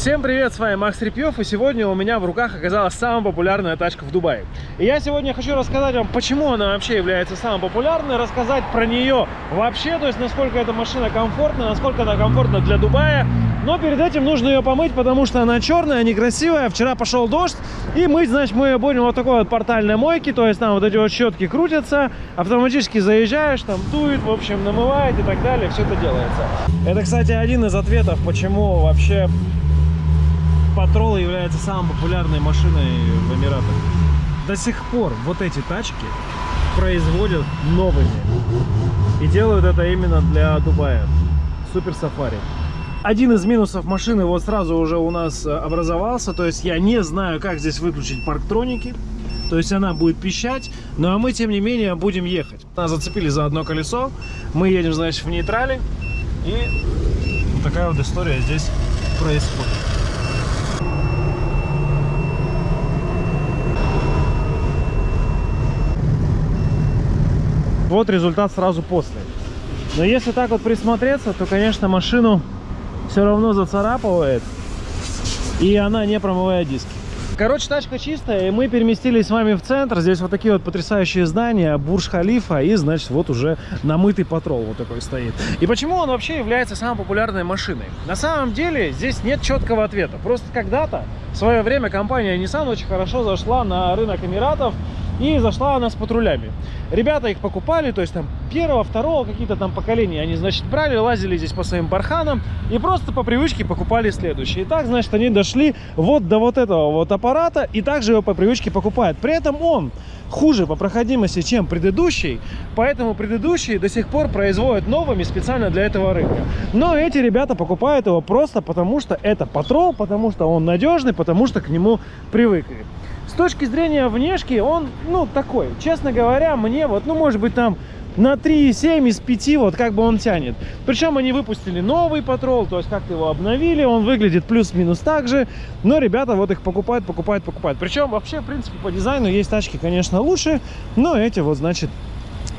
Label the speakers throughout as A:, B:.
A: Всем привет, с вами Макс Репьев, и сегодня у меня в руках оказалась самая популярная тачка в Дубае. И я сегодня хочу рассказать вам, почему она вообще является самой популярной, рассказать про нее вообще, то есть насколько эта машина комфортна, насколько она комфортна для Дубая. Но перед этим нужно ее помыть, потому что она черная, некрасивая. Вчера пошел дождь, и мыть, значит, мы ее будем вот такой вот портальной мойки, то есть там вот эти вот щетки крутятся, автоматически заезжаешь, там дует, в общем, намывает и так далее, все это делается. Это, кстати, один из ответов, почему вообще Патрол является самой популярной машиной в Эмиратах. До сих пор вот эти тачки производят новыми. И делают это именно для Дубая. Супер сафари. Один из минусов машины вот сразу уже у нас э, образовался. То есть я не знаю, как здесь выключить парктроники. То есть она будет пищать, но мы, тем не менее, будем ехать. Нас зацепили за одно колесо. Мы едем, значит, в нейтрале. И вот такая вот история здесь происходит. Вот результат сразу после. Но если так вот присмотреться, то, конечно, машину все равно зацарапывает. И она не промывает диски. Короче, тачка чистая, и мы переместились с вами в центр. Здесь вот такие вот потрясающие здания, Бурж-Халифа, и, значит, вот уже намытый патрол вот такой стоит. И почему он вообще является самой популярной машиной? На самом деле, здесь нет четкого ответа. Просто когда-то, в свое время, компания Nissan очень хорошо зашла на рынок Эмиратов, и зашла она с патрулями. Ребята их покупали, то есть там первого, второго какие-то там поколения. Они, значит, брали, лазили здесь по своим барханам и просто по привычке покупали следующие. И так, значит, они дошли вот до вот этого вот аппарата и также его по привычке покупают. При этом он хуже по проходимости, чем предыдущий, поэтому предыдущий до сих пор производят новыми специально для этого рынка. Но эти ребята покупают его просто потому, что это патрол, потому что он надежный, потому что к нему привыкли. С точки зрения внешки он, ну, такой. Честно говоря, мне вот, ну, может быть, там на 3,7 из 5 вот как бы он тянет. Причем они выпустили новый патрол, то есть как-то его обновили, он выглядит плюс-минус так же. Но ребята вот их покупают, покупают, покупают. Причем вообще, в принципе, по дизайну есть тачки, конечно, лучше, но эти вот, значит,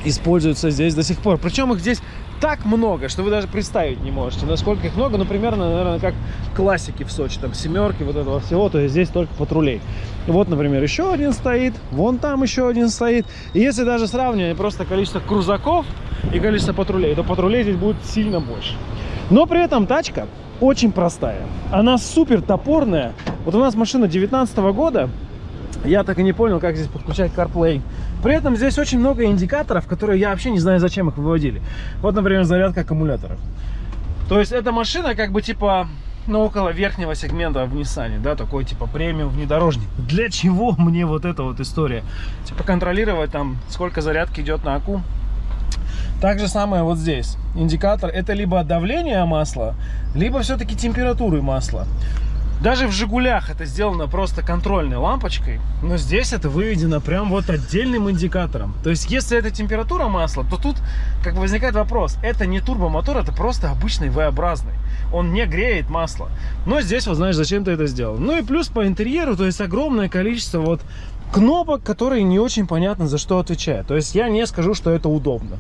A: используются здесь до сих пор. Причем их здесь так много, что вы даже представить не можете, насколько их много. Ну, примерно, наверное, как классики в Сочи, там, семерки, вот этого всего, то есть здесь только патрулей. Вот, например, еще один стоит, вон там еще один стоит. И если даже сравнивать просто количество крузаков и количество патрулей, то патрулей здесь будет сильно больше. Но при этом тачка очень простая. Она супер топорная. Вот у нас машина 19 -го года, я так и не понял, как здесь подключать CarPlay. При этом здесь очень много индикаторов, которые я вообще не знаю, зачем их выводили. Вот, например, зарядка аккумулятора. То есть эта машина как бы типа ну, около верхнего сегмента в Nissan, да, такой типа премиум внедорожник. Для чего мне вот эта вот история? Типа контролировать там, сколько зарядки идет на аку. Так же самое вот здесь. Индикатор это либо давление масла, либо все-таки температуры масла. Даже в «Жигулях» это сделано просто контрольной лампочкой, но здесь это выведено прям вот отдельным индикатором. То есть, если это температура масла, то тут как бы возникает вопрос. Это не турбомотор, это просто обычный V-образный. Он не греет масло. Но здесь, вот знаешь, зачем ты это сделал. Ну и плюс по интерьеру, то есть огромное количество вот кнопок, которые не очень понятно за что отвечают. То есть я не скажу, что это удобно.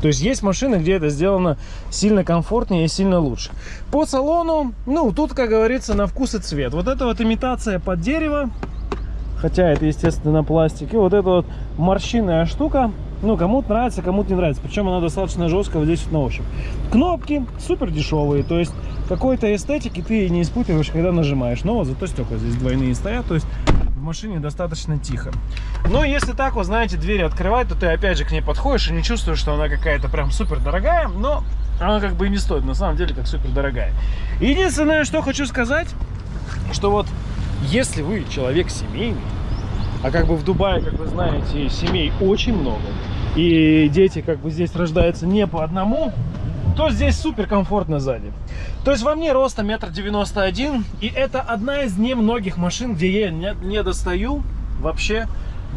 A: То есть есть машины, где это сделано сильно комфортнее и сильно лучше. По салону, ну, тут, как говорится, на вкус и цвет. Вот это вот имитация под дерево, хотя это, естественно, пластик. И вот эта вот морщинная штука, ну, кому-то нравится, кому-то не нравится. Причем она достаточно жесткая вот здесь вот на ощупь. Кнопки супер дешевые, то есть какой-то эстетики ты не испытываешь, когда нажимаешь. Но вот зато стекла здесь двойные стоят, то есть в машине достаточно тихо. Но если так, вот знаете, двери открывать, то ты опять же к ней подходишь и не чувствуешь, что она какая-то прям супер дорогая, но она как бы и не стоит, на самом деле, как супер дорогая. Единственное, что хочу сказать, что вот если вы человек семейный, а как бы в Дубае, как вы знаете, семей очень много, и дети как бы здесь рождаются не по одному, то здесь супер комфортно сзади. То есть во мне роста метр девяносто один, и это одна из немногих машин, где я не, не достаю вообще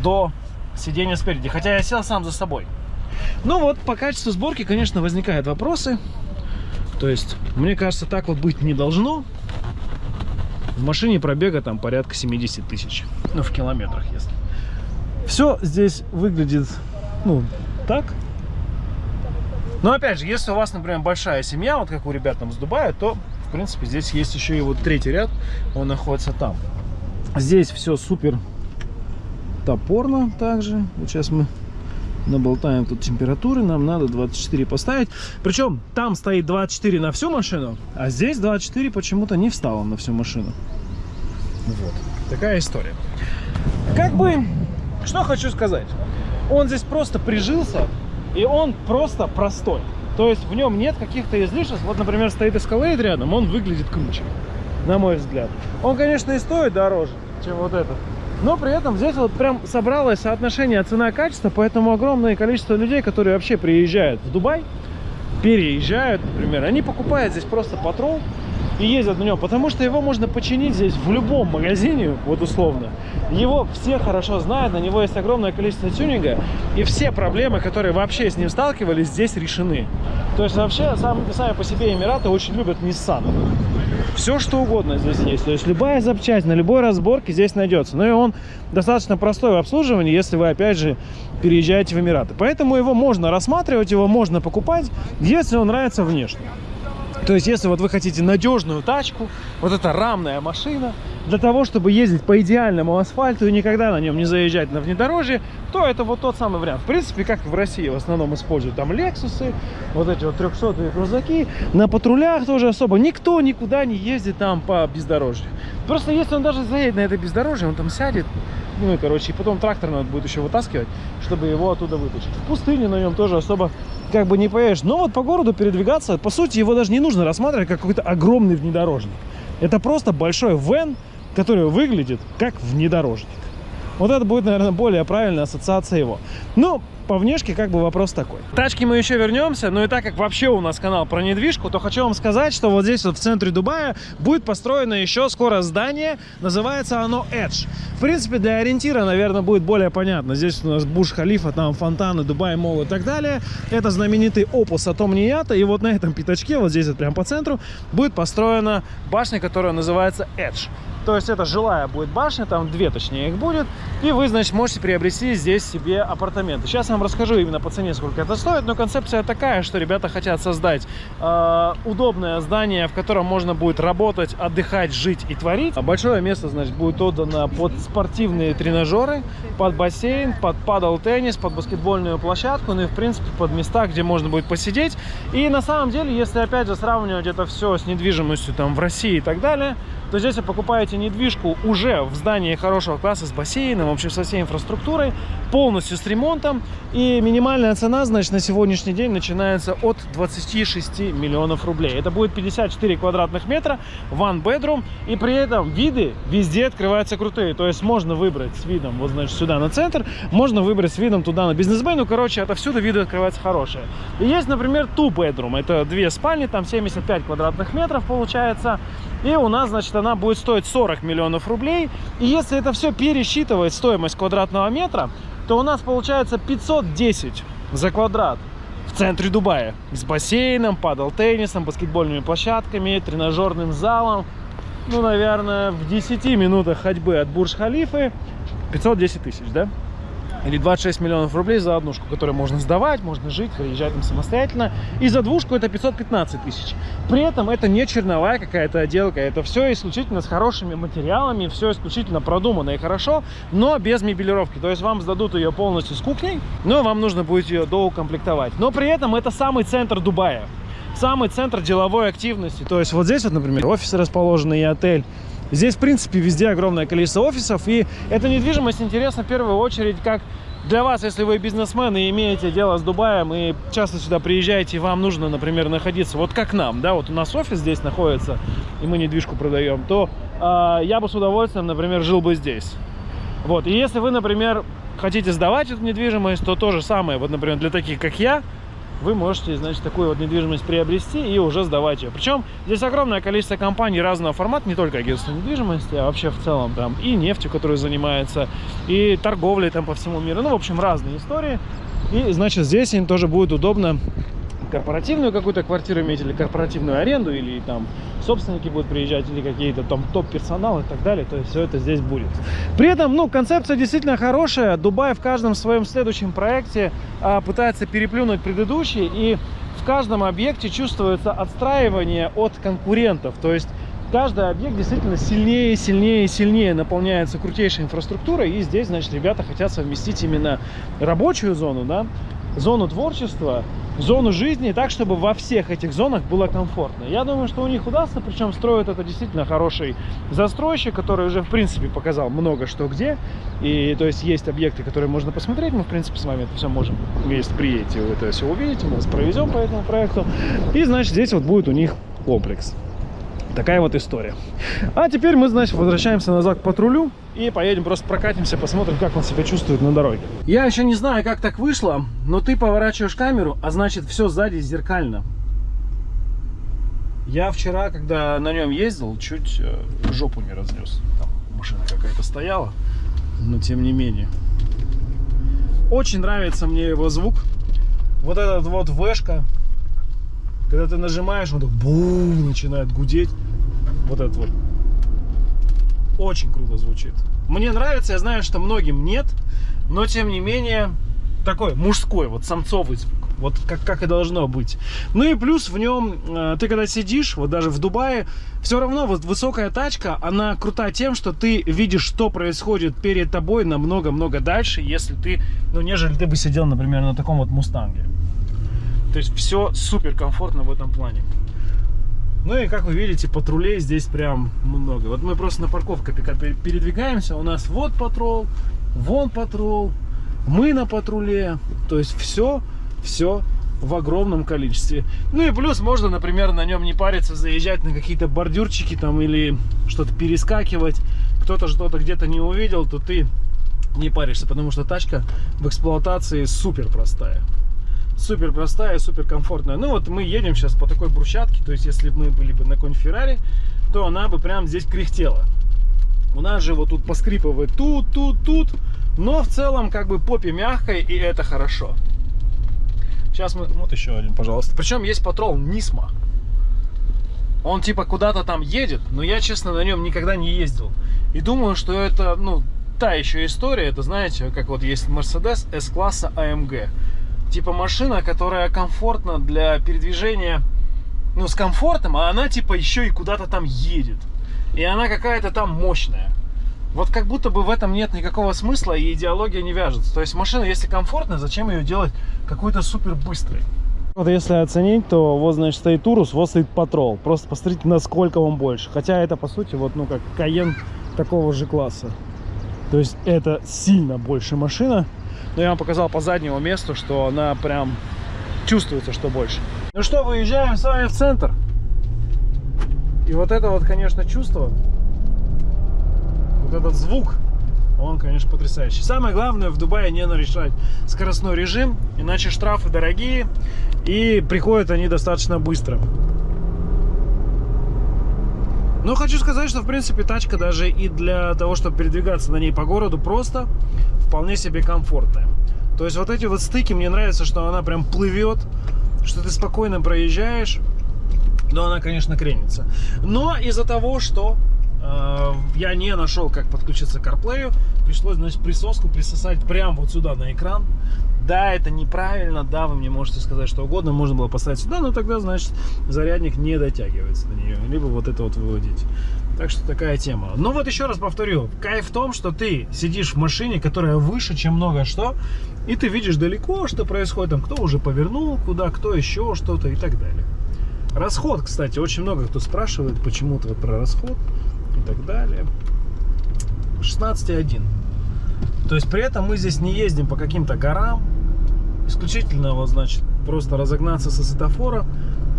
A: до сидения спереди, хотя я сел сам за собой. Ну вот, по качеству сборки, конечно, возникают вопросы. То есть, мне кажется, так вот быть не должно. В машине пробега там порядка 70 тысяч. Ну, в километрах, если. Все здесь выглядит, ну, так. Но опять же, если у вас, например, большая семья, вот как у ребят там с Дубая, то принципе, здесь есть еще и вот третий ряд, он находится там. Здесь все супер топорно также. Вот сейчас мы наболтаем тут температуры, нам надо 24 поставить. Причем там стоит 24 на всю машину, а здесь 24 почему-то не встало на всю машину. Вот, такая история. Как бы, что хочу сказать. Он здесь просто прижился, и он просто простой. То есть в нем нет каких-то излишеств. Вот, например, стоит Escalade рядом, он выглядит круче, на мой взгляд. Он, конечно, и стоит дороже, чем вот этот. Но при этом здесь вот прям собралось соотношение цена-качество, поэтому огромное количество людей, которые вообще приезжают в Дубай, переезжают, например, они покупают здесь просто патрол и ездят на нем, потому что его можно починить здесь в любом магазине, вот условно. Его все хорошо знают, на него есть огромное количество тюнинга, и все проблемы, которые вообще с ним сталкивались, здесь решены. То есть вообще сам, сами по себе Эмираты очень любят Nissan все что угодно здесь есть. То есть любая запчасть на любой разборке здесь найдется. Но и он достаточно простой в обслуживании, если вы опять же переезжаете в Эмираты. Поэтому его можно рассматривать, его можно покупать, если он нравится внешне. То есть, если вот вы хотите надежную тачку, вот эта рамная машина, для того, чтобы ездить по идеальному асфальту и никогда на нем не заезжать на внедорожье, то это вот тот самый вариант. В принципе, как в России в основном используют там Лексусы, вот эти вот 300 крузаки. На патрулях тоже особо никто никуда не ездит там по бездорожью. Просто если он даже заедет на это бездорожье, он там сядет, ну и короче, и потом трактор надо будет еще вытаскивать, чтобы его оттуда вытащить. В пустыне на нем тоже особо как бы не поедешь. Но вот по городу передвигаться, по сути, его даже не нужно рассматривать как какой-то огромный внедорожник. Это просто большой вен, который выглядит как внедорожник. Вот это будет, наверное, более правильная ассоциация его. Ну, по внешке как бы вопрос такой. Тачки мы еще вернемся, но и так как вообще у нас канал про недвижку, то хочу вам сказать, что вот здесь вот в центре Дубая будет построено еще скоро здание, называется оно Edge. В принципе, для ориентира, наверное, будет более понятно. Здесь у нас Буш-Халифа, там фонтаны, Дубай Мол и так далее. Это знаменитый опус Атом Нията, и вот на этом пятачке, вот здесь вот прямо по центру, будет построена башня, которая называется Edge. То есть это жилая будет башня, там две точнее их будет. И вы, значит, можете приобрести здесь себе апартаменты. Сейчас я вам расскажу именно по цене, сколько это стоит. Но концепция такая, что ребята хотят создать э, удобное здание, в котором можно будет работать, отдыхать, жить и творить. Большое место, значит, будет отдано под спортивные тренажеры, под бассейн, под падал теннис, под баскетбольную площадку, ну и, в принципе, под места, где можно будет посидеть. И на самом деле, если, опять же, сравнивать это все с недвижимостью там в России и так далее, то здесь вы покупаете недвижку уже в здании хорошего класса с бассейном, вообще со всей инфраструктурой, полностью с ремонтом. И минимальная цена, значит, на сегодняшний день начинается от 26 миллионов рублей. Это будет 54 квадратных метра, one bedroom. И при этом виды везде открываются крутые. То есть можно выбрать с видом вот, значит, сюда на центр, можно выбрать с видом туда на бизнес-бэй. Ну, короче, отовсюду виды открываются хорошие. И есть, например, two bedroom. Это две спальни, там 75 квадратных метров получается. И у нас, значит, она будет стоить 40 миллионов рублей. И если это все пересчитывать стоимость квадратного метра, то у нас получается 510 за квадрат в центре Дубая. С бассейном, падал теннисом, баскетбольными площадками, тренажерным залом. Ну, наверное, в 10 минутах ходьбы от Бурж-Халифы 510 тысяч, да? Или 26 миллионов рублей за однушку, которую можно сдавать, можно жить, выезжать там самостоятельно. И за двушку это 515 тысяч. При этом это не черновая какая-то отделка, это все исключительно с хорошими материалами, все исключительно продумано и хорошо, но без мебелировки. То есть вам сдадут ее полностью с кухней, но вам нужно будет ее доукомплектовать. Но при этом это самый центр Дубая самый центр деловой активности. То есть вот здесь вот, например, офисы расположены и отель. Здесь, в принципе, везде огромное количество офисов, и эта недвижимость интересна в первую очередь как для вас, если вы бизнесмен и имеете дело с Дубаем, и часто сюда приезжаете, и вам нужно, например, находиться, вот как нам, да, вот у нас офис здесь находится, и мы недвижку продаем, то э, я бы с удовольствием, например, жил бы здесь. Вот, и если вы, например, хотите сдавать эту недвижимость, то то же самое, вот, например, для таких, как я, вы можете, значит, такую вот недвижимость приобрести и уже сдавать ее. Причем здесь огромное количество компаний разного формата, не только агентство недвижимости, а вообще в целом там и нефтью, которая занимается, и торговлей там по всему миру. Ну, в общем, разные истории. И, значит, здесь им тоже будет удобно корпоративную какую-то квартиру иметь, или корпоративную аренду, или там собственники будут приезжать, или какие-то там топ-персонал и так далее. То есть все это здесь будет. При этом, ну, концепция действительно хорошая. Дубай в каждом своем следующем проекте а, пытается переплюнуть предыдущий. И в каждом объекте чувствуется отстраивание от конкурентов. То есть каждый объект действительно сильнее, сильнее, сильнее наполняется крутейшей инфраструктурой. И здесь, значит, ребята хотят совместить именно рабочую зону, да, зону творчества, зону жизни, так, чтобы во всех этих зонах было комфортно. Я думаю, что у них удастся, причем строят это действительно хороший застройщик, который уже, в принципе, показал много что где. И, то есть, есть объекты, которые можно посмотреть. Мы, в принципе, с вами это все можем, если приедете, вы это все увидите, мы вас провезем по этому проекту. И, значит, здесь вот будет у них комплекс. Такая вот история. А теперь мы, значит, возвращаемся назад к патрулю и поедем просто прокатимся, посмотрим, как он себя чувствует на дороге. Я еще не знаю, как так вышло, но ты поворачиваешь камеру, а значит, все сзади зеркально. Я вчера, когда на нем ездил, чуть э, жопу не разнес. Там машина какая-то стояла, но тем не менее. Очень нравится мне его звук. Вот этот вот вешка, когда ты нажимаешь, он так бум, начинает гудеть. Вот этот вот. Очень круто звучит. Мне нравится, я знаю, что многим нет, но тем не менее такой мужской, вот самцовый звук. Вот как, как и должно быть. Ну и плюс в нем, э, ты когда сидишь, вот даже в Дубае, все равно вот высокая тачка, она крута тем, что ты видишь, что происходит перед тобой намного-много дальше, если ты, ну, нежели ты бы сидел, например, на таком вот Мустанге. То есть все супер комфортно в этом плане. Ну и как вы видите, патрулей здесь прям много. Вот мы просто на парковке передвигаемся. У нас вот патрул, вон патрул, мы на патруле. То есть все, все в огромном количестве. Ну и плюс можно, например, на нем не париться, заезжать на какие-то бордюрчики там или что-то перескакивать. Кто-то что-то где-то не увидел, то ты не паришься, потому что тачка в эксплуатации супер простая супер простая, супер комфортная. Ну вот мы едем сейчас по такой брусчатке, то есть если бы мы были бы на конь Феррари, то она бы прям здесь кряхтела. У нас же вот тут поскрипывает тут, тут, тут, но в целом как бы попе мягкой и это хорошо. Сейчас мы, вот еще один, пожалуйста. Причем есть патрол Нисма. Он типа куда-то там едет, но я, честно, на нем никогда не ездил. И думаю, что это, ну, та еще история. Это, знаете, как вот есть Mercedes S-класса AMG типа машина, которая комфортна для передвижения, ну, с комфортом, а она типа еще и куда-то там едет. И она какая-то там мощная. Вот как будто бы в этом нет никакого смысла и идеология не вяжется. То есть машина, если комфортная, зачем ее делать какой-то супер быстрой? Вот если оценить, то вот, значит, стоит Урус, вот стоит Патрол. Просто посмотрите, насколько он больше. Хотя это, по сути, вот, ну, как Каен такого же класса. То есть это сильно больше машина. Но я вам показал по заднему месту, что она прям чувствуется, что больше. Ну что, выезжаем с вами в центр. И вот это вот, конечно, чувство, вот этот звук, он, конечно, потрясающий. Самое главное в Дубае не нарушать скоростной режим, иначе штрафы дорогие и приходят они достаточно быстро. Но хочу сказать, что в принципе тачка даже и для того, чтобы передвигаться на ней по городу просто вполне себе комфортная. То есть вот эти вот стыки, мне нравится, что она прям плывет, что ты спокойно проезжаешь. Но она, конечно, кренится. Но из-за того, что э, я не нашел, как подключиться к CarPlay, пришлось, значит, присоску присосать прямо вот сюда на экран. Да, это неправильно, да, вы мне можете сказать что угодно, можно было поставить сюда, но тогда, значит, зарядник не дотягивается до нее, либо вот это вот выводить. Так что такая тема. Но вот еще раз повторю, кайф в том, что ты сидишь в машине, которая выше, чем много что, и ты видишь далеко, что происходит, там, кто уже повернул куда, кто еще что-то и так далее. Расход, кстати, очень много кто спрашивает почему-то вот про расход и так далее. 16,1. То есть при этом мы здесь не ездим по каким-то горам, исключительно вот значит просто разогнаться со светофора,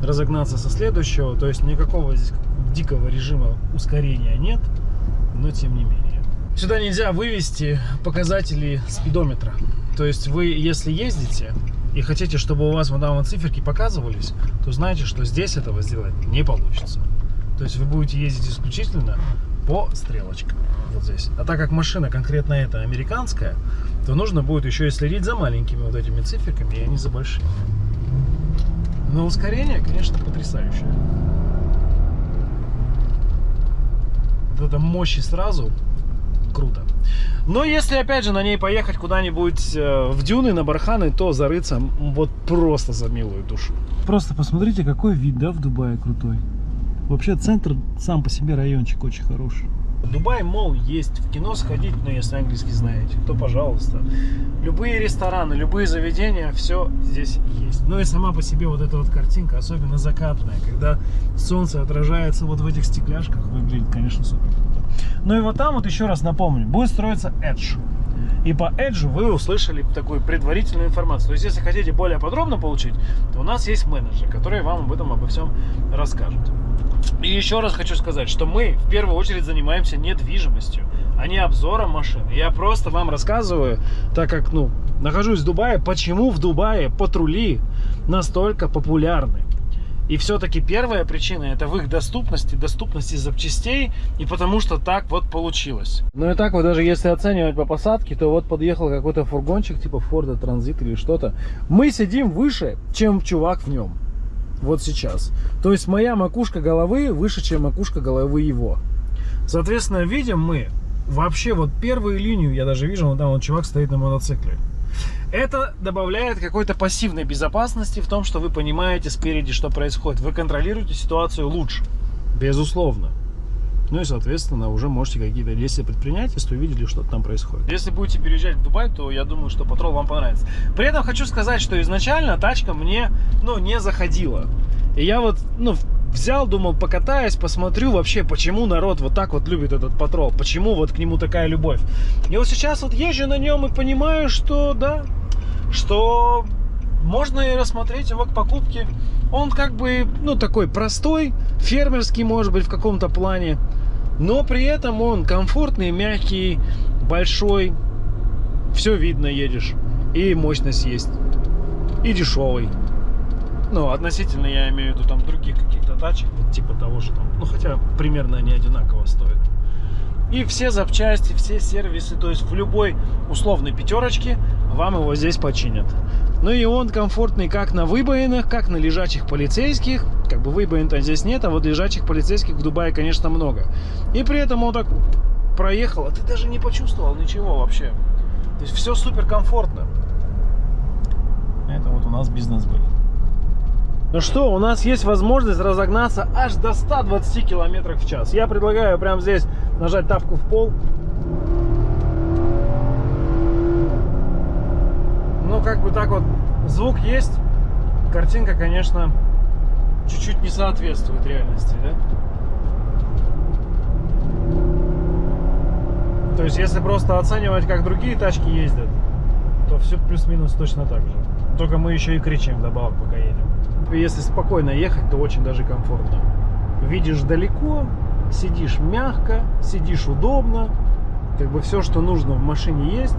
A: разогнаться со следующего, то есть никакого здесь дикого режима ускорения нет, но тем не менее. Сюда нельзя вывести показатели спидометра. То есть вы, если ездите и хотите, чтобы у вас вот там вот циферки показывались, то знаете, что здесь этого сделать не получится. То есть вы будете ездить исключительно по стрелочкам. Вот здесь. А так как машина конкретно эта американская, то нужно будет еще и следить за маленькими вот этими циферками, и они за большими. Но ускорение, конечно, потрясающее. Вот это мощи сразу. круто. Но если, опять же, на ней поехать куда-нибудь э, в дюны, на барханы, то зарыться вот просто за милую душу. Просто посмотрите, какой вид, да, в Дубае крутой. Вообще центр сам по себе райончик очень хороший. Дубай, мол, есть. В кино сходить, ну, если английский знаете, то пожалуйста. Любые рестораны, любые заведения, все здесь есть. Ну и сама по себе вот эта вот картинка, особенно закатная, когда солнце отражается вот в этих стекляшках, выглядит, конечно, супер круто. Ну и вот там вот еще раз напомню, будет строиться Edge. И по Edge вы услышали такую предварительную информацию. То есть, если хотите более подробно получить, то у нас есть менеджер, который вам об этом обо всем расскажет. И еще раз хочу сказать, что мы в первую очередь занимаемся недвижимостью, а не обзором машин. Я просто вам рассказываю, так как, ну, нахожусь в Дубае, почему в Дубае патрули настолько популярны. И все-таки первая причина это в их доступности, доступности запчастей, и потому что так вот получилось. Ну и так вот даже если оценивать по посадке, то вот подъехал какой-то фургончик типа Форда Транзит или что-то. Мы сидим выше, чем чувак в нем. Вот сейчас. То есть моя макушка головы выше, чем макушка головы его. Соответственно, видим мы вообще вот первую линию, я даже вижу, вон там вот чувак стоит на мотоцикле. Это добавляет какой-то пассивной безопасности в том, что вы понимаете спереди, что происходит. Вы контролируете ситуацию лучше, безусловно. Ну и, соответственно, уже можете какие-то действия предпринять, если увидели, что там происходит. Если будете переезжать в Дубай, то я думаю, что патрол вам понравится. При этом хочу сказать, что изначально тачка мне, ну, не заходила. И я вот, ну, взял, думал, покатаюсь, посмотрю вообще, почему народ вот так вот любит этот патрол, почему вот к нему такая любовь. И вот сейчас вот езжу на нем и понимаю, что да, что можно и рассмотреть его к покупке. Он как бы, ну, такой простой, фермерский, может быть, в каком-то плане. Но при этом он комфортный, мягкий, большой. Все видно, едешь. И мощность есть. И дешевый. Ну, относительно, я имею в виду, там, других каких-то тачек, типа того же там. Ну, хотя примерно они одинаково стоят. И все запчасти, все сервисы, то есть в любой условной пятерочке вам его здесь починят. Ну и он комфортный как на выбоинах, как на лежачих полицейских. Как бы выбоин-то здесь нет, а вот лежачих полицейских в Дубае, конечно, много. И при этом он так проехал, а ты даже не почувствовал ничего вообще. То есть все супер комфортно. Это вот у нас бизнес был. Ну что, у нас есть возможность разогнаться аж до 120 км в час. Я предлагаю прямо здесь нажать тапку в пол. Ну, как бы так вот, звук есть. Картинка, конечно, чуть-чуть не соответствует реальности, да? То есть, если просто оценивать, как другие тачки ездят, то все плюс-минус точно так же. Только мы еще и кричим добавок, пока едем. Если спокойно ехать, то очень даже комфортно. Видишь далеко, сидишь мягко, сидишь удобно. Как бы все, что нужно в машине есть,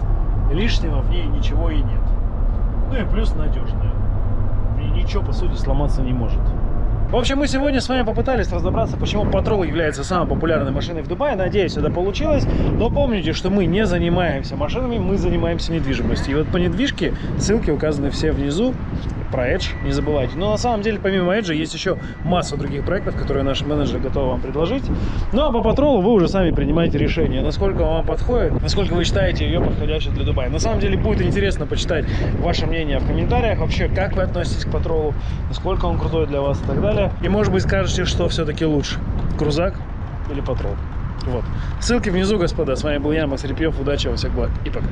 A: лишнего в ней ничего и нет. Ну и плюс надежная. И ничего, по сути, сломаться не может. В общем, мы сегодня с вами попытались разобраться, почему Патрол является самой популярной машиной в Дубае. Надеюсь, это получилось. Но помните, что мы не занимаемся машинами, мы занимаемся недвижимостью. И вот по недвижке ссылки указаны все внизу про Edge не забывайте. Но на самом деле, помимо Edge, есть еще масса других проектов, которые наш менеджер готов вам предложить. Ну а по патролу вы уже сами принимаете решение, насколько вам подходит, насколько вы считаете ее подходящей для Дубая. На самом деле будет интересно почитать ваше мнение в комментариях, вообще, как вы относитесь к патролу, насколько он крутой для вас и так далее. И может быть скажете, что все-таки лучше, крузак или патрол. Вот. Ссылки внизу, господа. С вами был я, Макс Репьев. Удачи, во всех благ и пока.